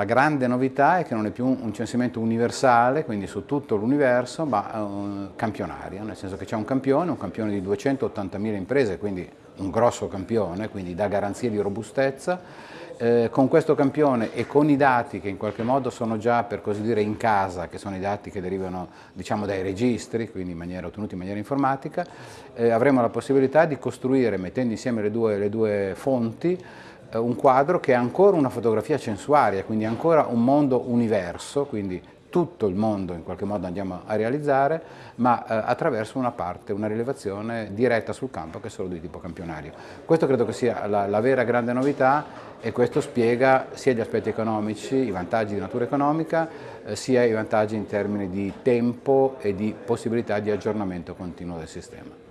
La grande novità è che non è più un censimento universale, quindi su tutto l'universo, ma uh, campionario, nel senso che c'è un campione, un campione di 280.000 imprese, quindi un grosso campione, quindi dà garanzie di robustezza. Eh, con questo campione e con i dati che in qualche modo sono già per così dire in casa, che sono i dati che derivano diciamo, dai registri, quindi in maniera, ottenuti in maniera informatica, eh, avremo la possibilità di costruire, mettendo insieme le due, le due fonti, eh, un quadro che è ancora una fotografia censuaria, quindi ancora un mondo universo, quindi tutto il mondo in qualche modo andiamo a realizzare, ma eh, attraverso una parte, una rilevazione diretta sul campo che è solo di tipo campionario. Questo credo che sia la, la vera grande novità e questo spiega sia gli aspetti economici, i vantaggi di natura economica, eh, sia i vantaggi in termini di tempo e di possibilità di aggiornamento continuo del sistema.